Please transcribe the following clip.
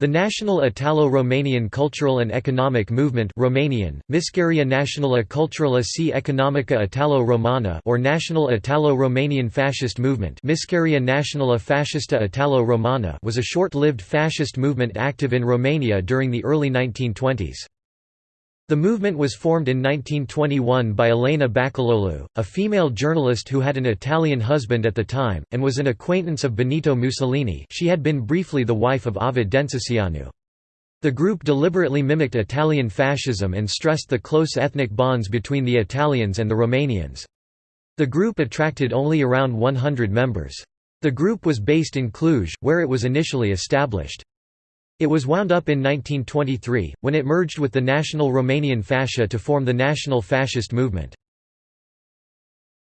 The National Italo-Romanian Cultural and Economic Movement Romanian, Mișcarea Națională Culturală și Economică Italo-Romana or National Italo-Romanian Fascist Movement Mișcarea Națională Fascistă Italo-Romana was a short-lived fascist movement active in Romania during the early 1920s. The movement was formed in 1921 by Elena Bacaloglu, a female journalist who had an Italian husband at the time, and was an acquaintance of Benito Mussolini she had been briefly the wife of Ovid Densușianu. The group deliberately mimicked Italian fascism and stressed the close ethnic bonds between the Italians and the Romanians. The group attracted only around 100 members. The group was based in Cluj, where it was initially established. It was wound up in 1923, when it merged with the National Romanian Fascia to form the National Fascist Movement.